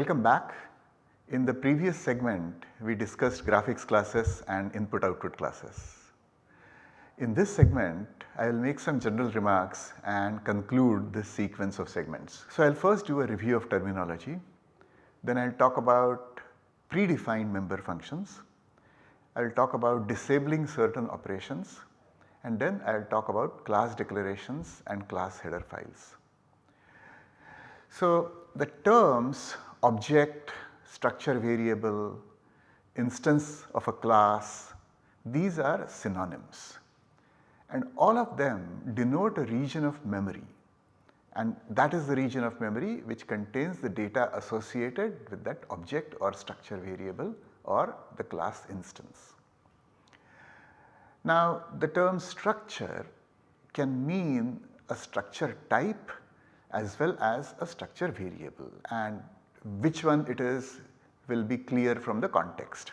Welcome back. In the previous segment we discussed graphics classes and input output classes. In this segment I will make some general remarks and conclude this sequence of segments. So I will first do a review of terminology, then I will talk about predefined member functions, I will talk about disabling certain operations and then I will talk about class declarations and class header files. So the terms object, structure variable, instance of a class, these are synonyms. And all of them denote a region of memory. And that is the region of memory which contains the data associated with that object or structure variable or the class instance. Now the term structure can mean a structure type as well as a structure variable. And which one it is will be clear from the context.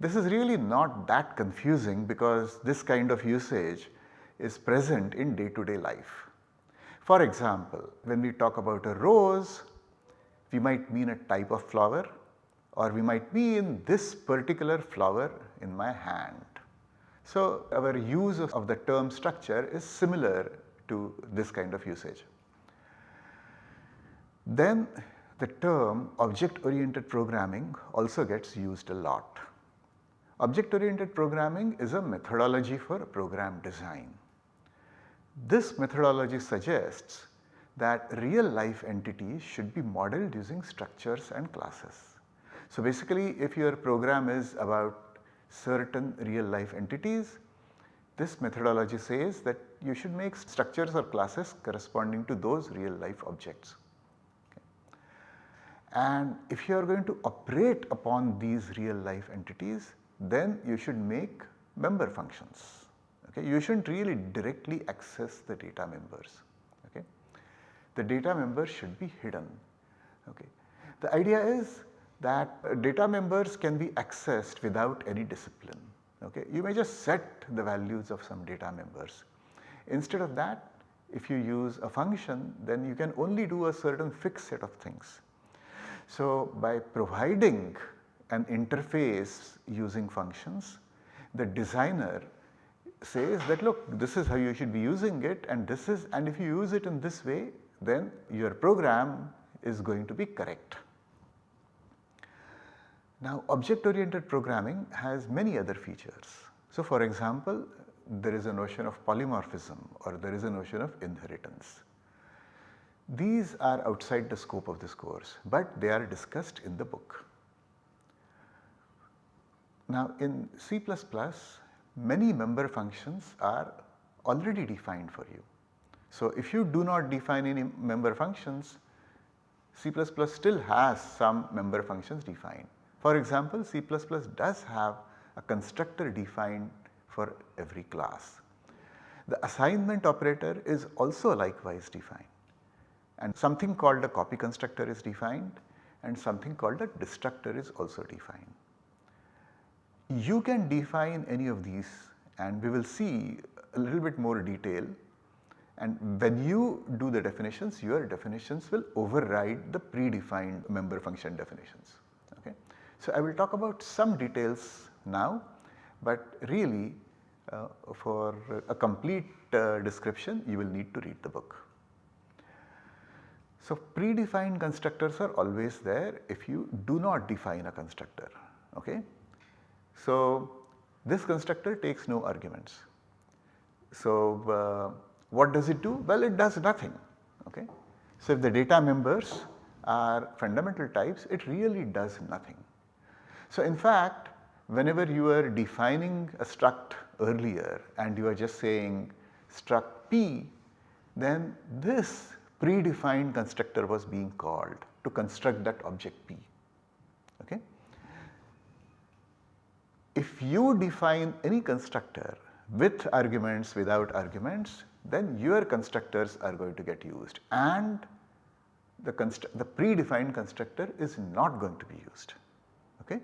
This is really not that confusing because this kind of usage is present in day to day life. For example, when we talk about a rose, we might mean a type of flower or we might mean this particular flower in my hand. So, our use of the term structure is similar to this kind of usage. Then the term object oriented programming also gets used a lot. Object oriented programming is a methodology for program design. This methodology suggests that real life entities should be modeled using structures and classes. So basically if your program is about certain real life entities, this methodology says that you should make structures or classes corresponding to those real life objects. And if you are going to operate upon these real life entities, then you should make member functions. Okay. You should not really directly access the data members. Okay. The data members should be hidden. Okay. The idea is that uh, data members can be accessed without any discipline. Okay. You may just set the values of some data members. Instead of that if you use a function then you can only do a certain fixed set of things. So, by providing an interface using functions, the designer says that look this is how you should be using it and this is and if you use it in this way then your program is going to be correct. Now object oriented programming has many other features. So for example there is a notion of polymorphism or there is a notion of inheritance. These are outside the scope of this course, but they are discussed in the book. Now in C++ many member functions are already defined for you. So if you do not define any member functions, C++ still has some member functions defined. For example, C++ does have a constructor defined for every class. The assignment operator is also likewise defined and something called a copy constructor is defined and something called a destructor is also defined. You can define any of these and we will see a little bit more detail and when you do the definitions your definitions will override the predefined member function definitions. Okay. So, I will talk about some details now, but really uh, for a complete uh, description you will need to read the book. So predefined constructors are always there if you do not define a constructor. Okay? So this constructor takes no arguments. So uh, what does it do? Well it does nothing. Okay? So if the data members are fundamental types it really does nothing. So in fact whenever you are defining a struct earlier and you are just saying struct p then this predefined constructor was being called to construct that object P. Okay. If you define any constructor with arguments without arguments then your constructors are going to get used and the, the predefined constructor is not going to be used. Okay.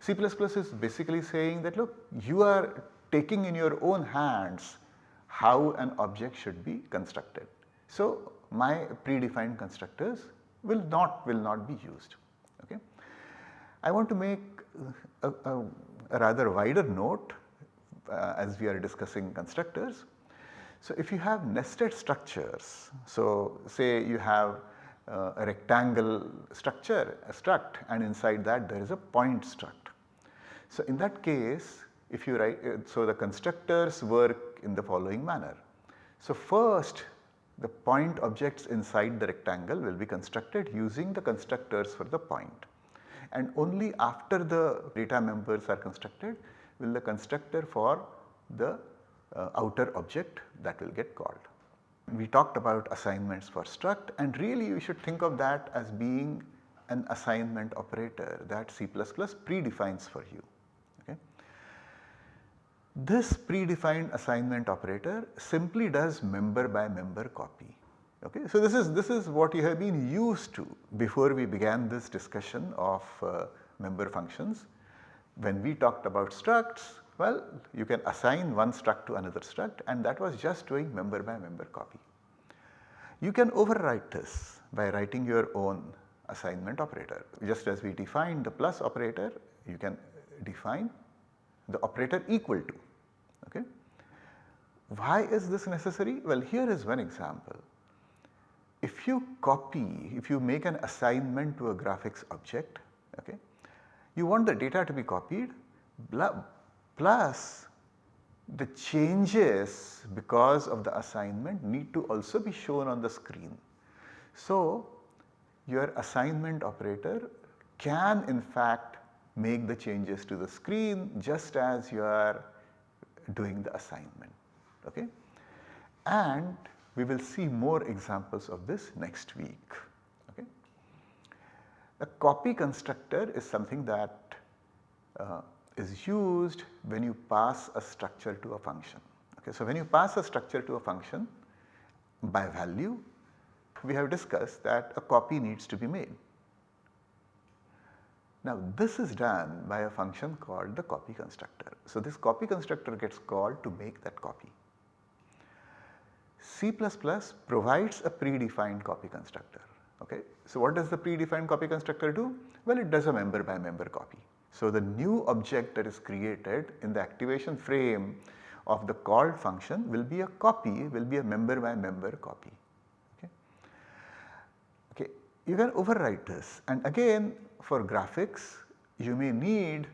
C++ is basically saying that look you are taking in your own hands how an object should be constructed. So my predefined constructors will not will not be used. Okay. I want to make a, a, a rather wider note uh, as we are discussing constructors. So, if you have nested structures, so say you have uh, a rectangle structure, a struct and inside that there is a point struct. So, in that case if you write, uh, so the constructors work in the following manner. So, first the point objects inside the rectangle will be constructed using the constructors for the point and only after the data members are constructed will the constructor for the uh, outer object that will get called. We talked about assignments for struct and really you should think of that as being an assignment operator that C++ predefines for you. This predefined assignment operator simply does member by member copy. Okay. So, this is, this is what you have been used to before we began this discussion of uh, member functions. When we talked about structs, well you can assign one struct to another struct and that was just doing member by member copy. You can overwrite this by writing your own assignment operator. Just as we defined the plus operator, you can define the operator equal to. Okay. Why is this necessary? Well, here is one example if you copy, if you make an assignment to a graphics object, okay, you want the data to be copied plus the changes because of the assignment need to also be shown on the screen. So, your assignment operator can in fact make the changes to the screen just as you are doing the assignment. Okay? And we will see more examples of this next week. Okay. A copy constructor is something that uh, is used when you pass a structure to a function. Okay. So, when you pass a structure to a function by value, we have discussed that a copy needs to be made. Now this is done by a function called the copy constructor. So this copy constructor gets called to make that copy. C++ provides a predefined copy constructor. Okay. So, what does the predefined copy constructor do? Well, it does a member by member copy. So, the new object that is created in the activation frame of the called function will be a copy, will be a member by member copy. Okay. okay. You can overwrite this and again for graphics you may need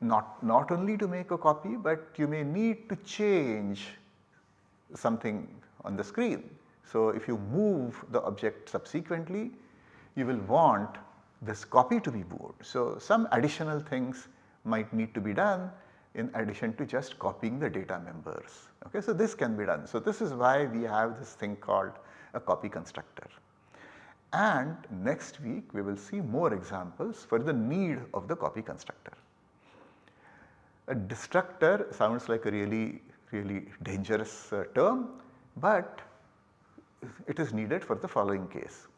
not, not only to make a copy but you may need to change something on the screen. So, if you move the object subsequently you will want this copy to be moved. So, some additional things might need to be done in addition to just copying the data members. Okay, so this can be done. So, this is why we have this thing called a copy constructor. And next week we will see more examples for the need of the copy constructor. A destructor sounds like a really really dangerous uh, term but it is needed for the following case.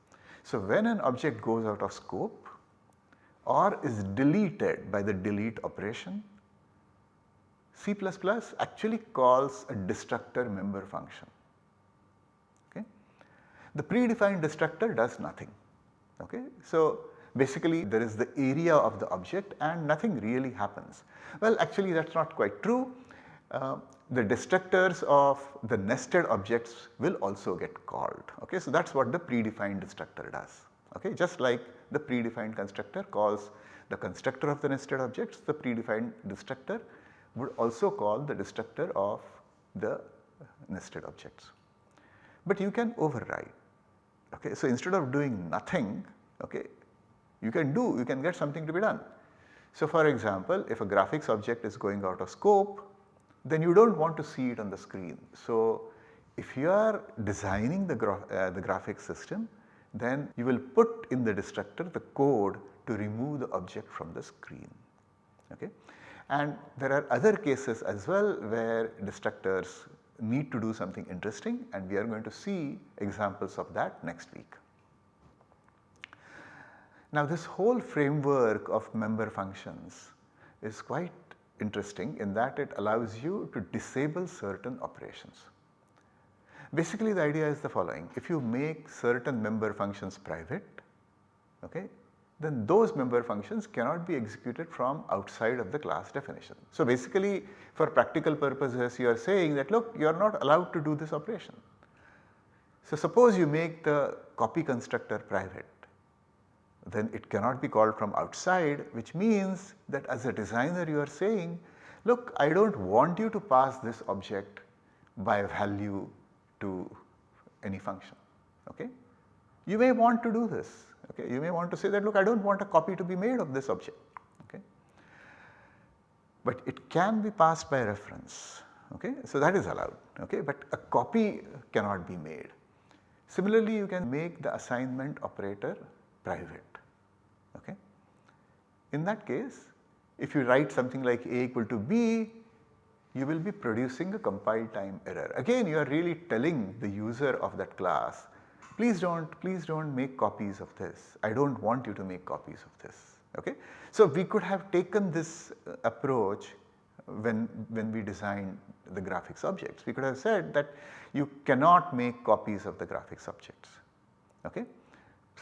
So, when an object goes out of scope or is deleted by the delete operation, C++ actually calls a destructor member function. The predefined destructor does nothing. Okay. So, basically there is the area of the object and nothing really happens. Well actually that is not quite true. Uh, the destructors of the nested objects will also get called. Okay? So, that is what the predefined destructor does. Okay? Just like the predefined constructor calls the constructor of the nested objects, the predefined destructor would also call the destructor of the nested objects. But you can override. Okay? So, instead of doing nothing, okay, you can do, you can get something to be done. So, for example, if a graphics object is going out of scope, then you do not want to see it on the screen. So, if you are designing the, gra uh, the graphics system then you will put in the destructor the code to remove the object from the screen. Okay? And there are other cases as well where destructors need to do something interesting and we are going to see examples of that next week. Now this whole framework of member functions is quite interesting in that it allows you to disable certain operations. Basically the idea is the following, if you make certain member functions private okay, then those member functions cannot be executed from outside of the class definition. So basically for practical purposes you are saying that look you are not allowed to do this operation. So suppose you make the copy constructor private then it cannot be called from outside which means that as a designer you are saying look I do not want you to pass this object by value to any function okay. You may want to do this okay you may want to say that look I do not want a copy to be made of this object okay. But it can be passed by reference okay so that is allowed okay but a copy cannot be made. Similarly you can make the assignment operator private okay. In that case if you write something like a equal to b you will be producing a compile time error. Again you are really telling the user of that class please do not please do not make copies of this I do not want you to make copies of this okay. So we could have taken this uh, approach when, when we designed the graphics objects we could have said that you cannot make copies of the graphics objects okay.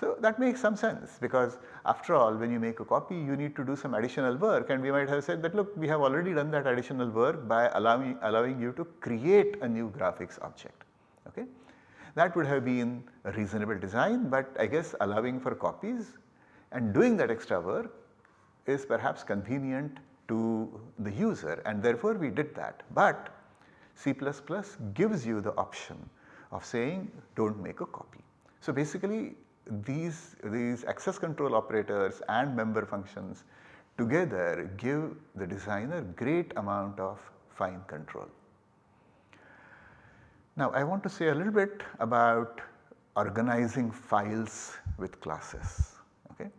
So that makes some sense because after all when you make a copy you need to do some additional work and we might have said that look we have already done that additional work by allowing, allowing you to create a new graphics object. That would have been a reasonable design but I guess allowing for copies and doing that extra work is perhaps convenient to the user and therefore we did that. But C++ gives you the option of saying do not make a copy. So basically these, these access control operators and member functions together give the designer great amount of fine control. Now I want to say a little bit about organizing files with classes. Okay.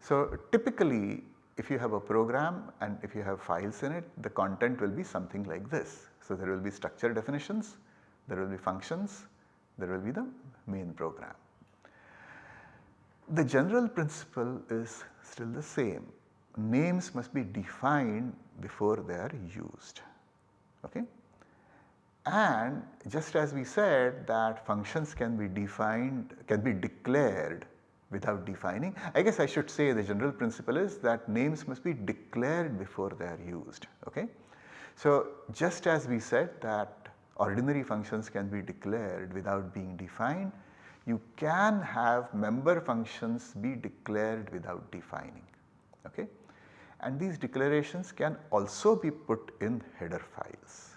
So typically if you have a program and if you have files in it the content will be something like this. So there will be structure definitions, there will be functions, there will be the main program. The general principle is still the same. Names must be defined before they are used. Okay? And just as we said that functions can be defined, can be declared without defining, I guess I should say the general principle is that names must be declared before they are used. Okay? So just as we said that ordinary functions can be declared without being defined, you can have member functions be declared without defining okay. And these declarations can also be put in header files.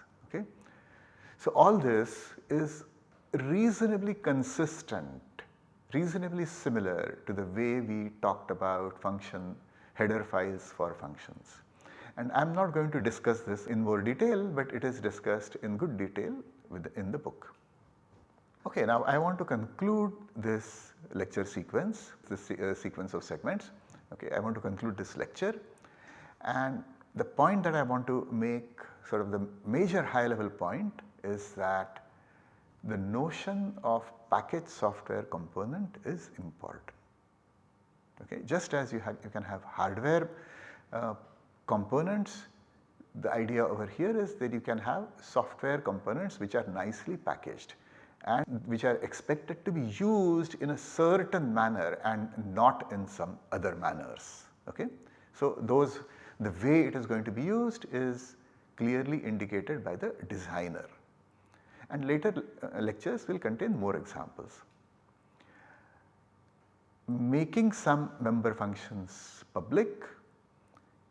So all this is reasonably consistent, reasonably similar to the way we talked about function header files for functions. And I am not going to discuss this in more detail, but it is discussed in good detail in the book. Okay, now I want to conclude this lecture sequence, this uh, sequence of segments. Okay, I want to conclude this lecture and the point that I want to make sort of the major high level point is that the notion of package software component is important. Okay, just as you, have, you can have hardware uh, components, the idea over here is that you can have software components which are nicely packaged and which are expected to be used in a certain manner and not in some other manners. Okay? So, those the way it is going to be used is clearly indicated by the designer and later uh, lectures will contain more examples. Making some member functions public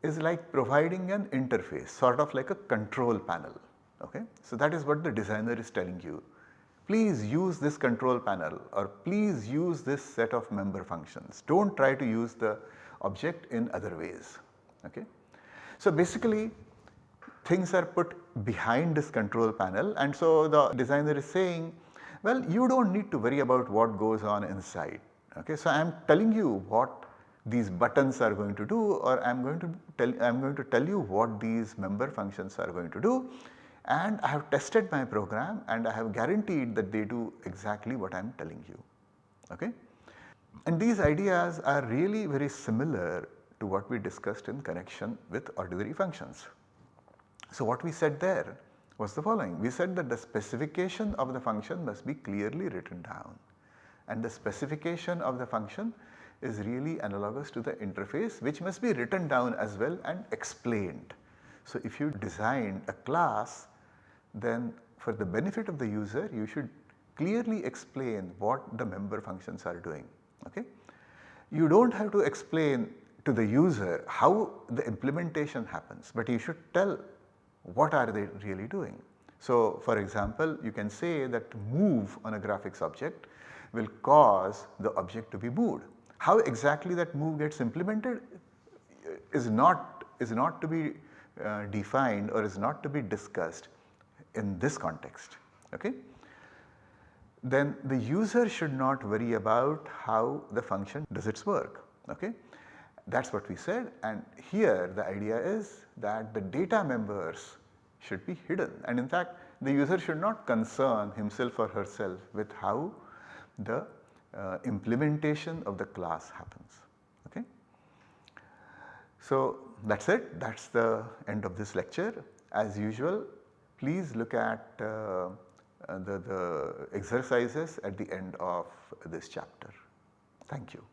is like providing an interface sort of like a control panel. Okay? So, that is what the designer is telling you please use this control panel or please use this set of member functions. Do not try to use the object in other ways. Okay. So basically things are put behind this control panel and so the designer is saying well you do not need to worry about what goes on inside. Okay. So I am telling you what these buttons are going to do or I am going to tell I am going to tell you what these member functions are going to do and I have tested my program and I have guaranteed that they do exactly what I am telling you. Okay? And these ideas are really very similar to what we discussed in connection with ordinary functions. So what we said there was the following. We said that the specification of the function must be clearly written down and the specification of the function is really analogous to the interface which must be written down as well and explained. So, if you design a class then for the benefit of the user you should clearly explain what the member functions are doing. Okay? You do not have to explain to the user how the implementation happens, but you should tell what are they really doing. So, for example, you can say that move on a graphics object will cause the object to be moved. How exactly that move gets implemented is not is not to be uh, defined or is not to be discussed in this context. Okay? Then the user should not worry about how the function does its work. Okay? That is what we said and here the idea is that the data members should be hidden and in fact the user should not concern himself or herself with how the uh, implementation of the class happens. Okay? So that is it that is the end of this lecture as usual please look at uh, the, the exercises at the end of this chapter. Thank you.